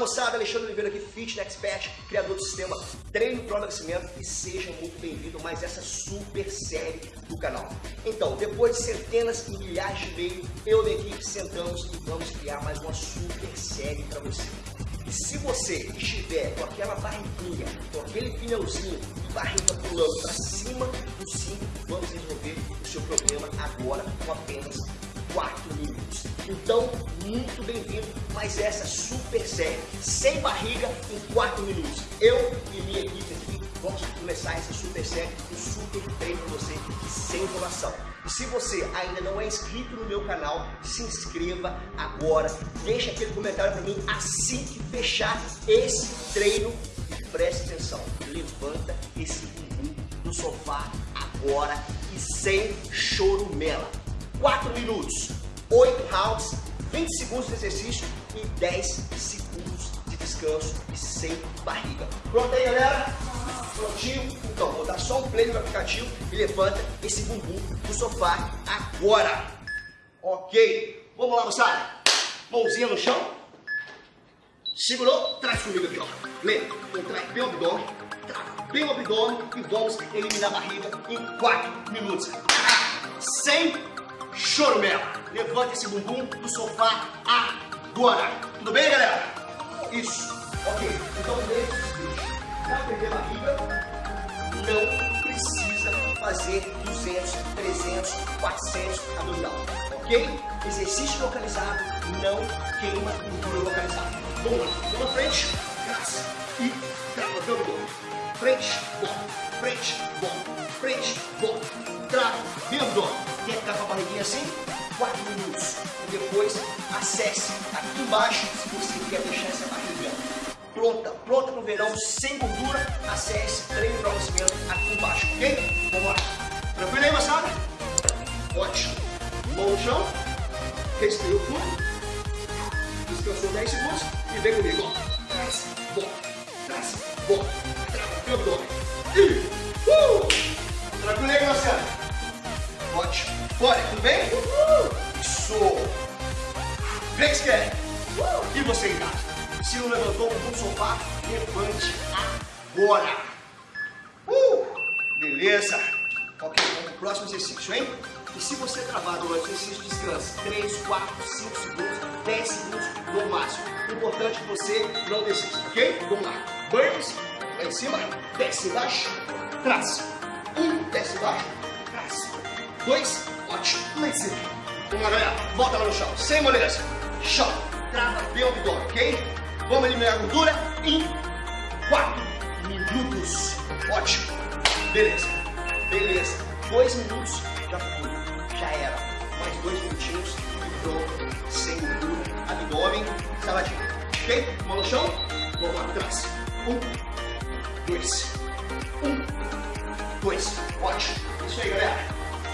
moçada, Alexandre Oliveira aqui, Fitness Expert, criador do sistema Treino para Emagrecimento e seja muito bem-vindo a mais essa super série do canal. Então, depois de centenas e milhares de e-mails, eu e a equipe sentamos e vamos criar mais uma super série para você. E se você estiver com aquela barriguinha, com aquele pneuzinho e barriga pulando para cima do cinto, vamos resolver o seu problema agora com apenas 4 minutos. Então, muito bem-vindo mais essa super série, sem barriga em 4 minutos. Eu e minha equipe aqui vamos começar essa super série, um super treino para você, sem enrolação. E se você ainda não é inscrito no meu canal, se inscreva agora, deixa aquele comentário para mim assim que fechar esse treino e preste atenção, levanta esse bumbum do sofá agora e sem chorumela. 4 minutos, 8 rounds, 20 segundos de exercício e 10 segundos de descanso e sem barriga. Pronto aí, galera? Prontinho? Então, vou dar só um play no aplicativo e levanta esse bumbum do sofá agora. Ok. Vamos lá, moçada. Mãozinha no chão. Segurou, traz comigo aqui, ó. Lembra, contrai bem o abdômen, trava bem o abdômen e vamos eliminar a barriga em 4 minutos. Sem chorumela. Levante esse bumbum do sofá agora. Tudo bem, galera? Isso. Ok. Então. Para perder barriga, não precisa fazer 200, 300, 400 abdominal. Ok? Exercício localizado não queima gordura localizada. Vamos lá. Vamos na frente. Graça. E trava o abdômen. Frente, bom. Frente, bom. Frente, bom. Trava o abdômen. Quer ficar com a barriguinha assim? 4 minutos. E depois acesse aqui embaixo se você quer deixar essa barriga pronta, pronta para o verão, sem gordura, acesse treino para emagrecimento aqui embaixo, ok? Vamos lá. Tranquilo aí, moçada? Ótimo. Mão no chão, respirou fundo, descansou 10 segundos e vem comigo, ó. Traz, bom, traz, o abdômen. E, você em casa? Se não levantou do sofá, levante agora. Uh. Beleza. Ok, vamos pro próximo exercício, hein? E se você travar durante o exercício, descanse 3, 4, 5 segundos, 10 segundos no máximo. Importante que você não desista, ok? Vamos lá. Burpees, lá em cima, desce embaixo, trás. Um, desce embaixo, trás dois, ótimo, lá em cima. Vamos lá, galera, volta lá no chão, sem moleza. Chão, trava abdômen, ok? Vamos eliminar a gordura em 4 minutos. Ótimo, beleza, beleza. Dois minutos, já foi, já era. Mais dois minutinhos e pronto, sem gordura, abdômen, saladinho. Ok? Mão no chão, vamos lá atrás. Um, dois, um, dois, ótimo. Isso aí, galera.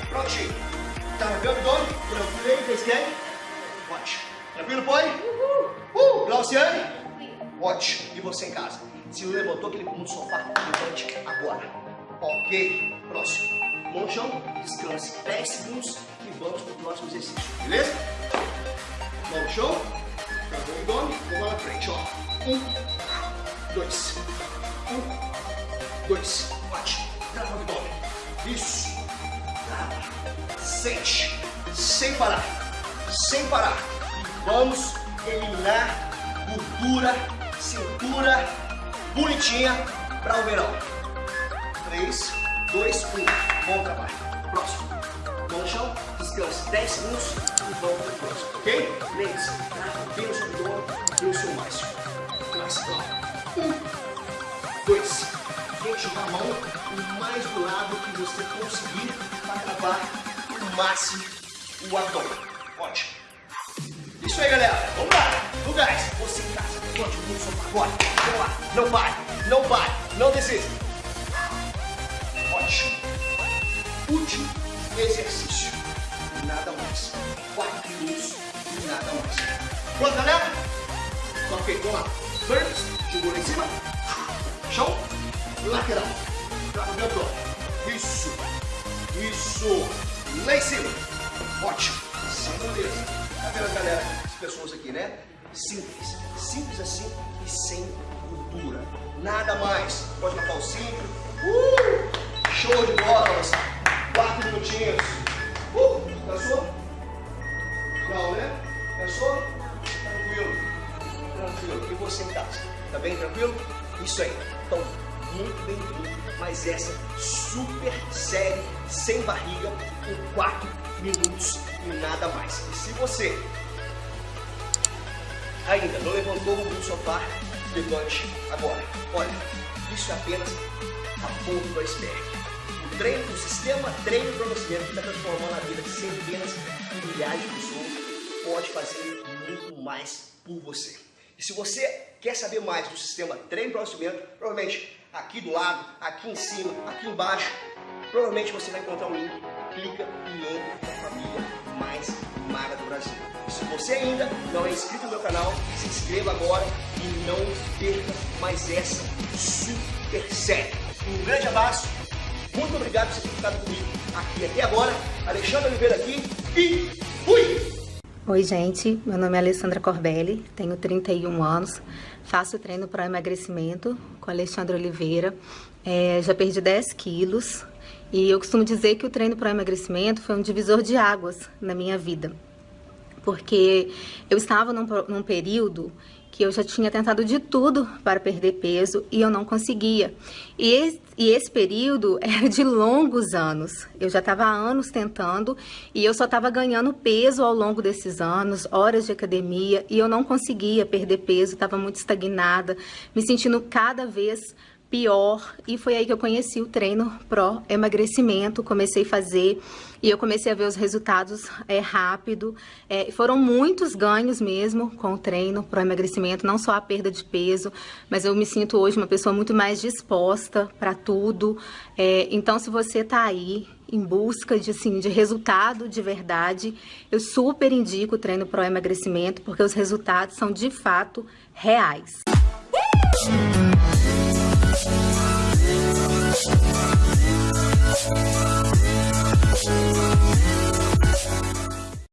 Prontinho. Tá no abdômen? Tranquilo aí? Ótimo. Tranquilo, põe? Uhul. Uh, Glauciane? Ótimo. E você em casa? Se não levantou aquele bumbum do sofá, levante agora. Ok. Próximo. Mão no chão, descanse 10 segundos e vamos para o próximo exercício. Beleza? Mão no chão. Travou o abdômen. Vamos lá na frente, ó. Um, dois. Um, dois. Ótimo. Trava o abdômen. Isso sente, sem parar, sem parar. Vamos eliminar gordura, cintura bonitinha para o verão. 3, 2, 1. Bom trabalho. Próximo. Mão no chão, descanse 10 segundos e vamos para o próximo, ok? Lembre-se, trava bem o seu abdômen e o seu máximo. Clássico. Um, dois. Tente jogar a mão o mais do lado que você conseguir para travar máximo o abdômen. Ótimo. Isso aí, galera. Vamos lá. No gás. Você em casa. Levante o sofá agora. Vamos lá. Não pare. Não pare. Não desista. Ótimo. Último exercício. Nada mais. Quatro minutos e nada mais. Pronto, galera? Ok, vamos lá. Burpees. Jogou lá em cima. Chão. Lateral. Trava o abdômen. Isso. Isso lá em cima. Ótimo. Sem moleza. Tá vendo, galera? As pessoas aqui, né? simples, simples assim e sem gordura. Nada mais. Pode matar o cinto. Uh! Show de bola, moçada. Quatro minutinhos. Uh! Cansou? Não, né? Cansou? Tranquilo. Tranquilo. E você em casa? Tá bem tranquilo? Isso aí. Então, muito bem-vindo. Mas essa super série sem barriga em 4 minutos e nada mais. E se você ainda não levantou o do sofá, levante agora. Olha, isso é apenas a ponta do iceberg. O treino, o sistema treino para você que está transformando a vida de centenas e milhares de pessoas pode fazer muito mais por você. E se você quer saber mais do sistema treino para provavelmente aqui do lado, aqui em cima, aqui embaixo, provavelmente você vai encontrar um link, clica e entra na família mais magra do Brasil. Você ainda não é inscrito no meu canal, se inscreva agora e não perca mais essa super série. Um grande abraço, muito obrigado por ter ficado comigo aqui até agora. Alexandre Oliveira aqui e fui! Oi, gente. Meu nome é Alessandra Corbelli, tenho 31 anos, faço treino para emagrecimento com Alexandre Oliveira. É, já perdi 10 quilos e eu costumo dizer que o treino para emagrecimento foi um divisor de águas na minha vida. Porque eu estava num, num período que eu já tinha tentado de tudo para perder peso e eu não conseguia. E esse, e esse período era de longos anos. Eu já estava há anos tentando e eu só estava ganhando peso ao longo desses anos, horas de academia, e eu não conseguia perder peso, estava muito estagnada, me sentindo cada vez pior e foi aí que eu conheci o treino pró emagrecimento, comecei a fazer e eu comecei a ver os resultados é, rápido, é, foram muitos ganhos mesmo com o treino pró emagrecimento, não só a perda de peso, mas eu me sinto hoje uma pessoa muito mais disposta para tudo, é, então se você tá aí em busca de, assim, de resultado de verdade, eu super indico o treino pró emagrecimento porque os resultados são de fato reais. Música Bye.